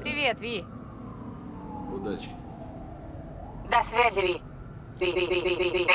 Привет, Ви. Удачи. До связи, Ви. Ви, Ви, Ви, Ви, Ви, Ви.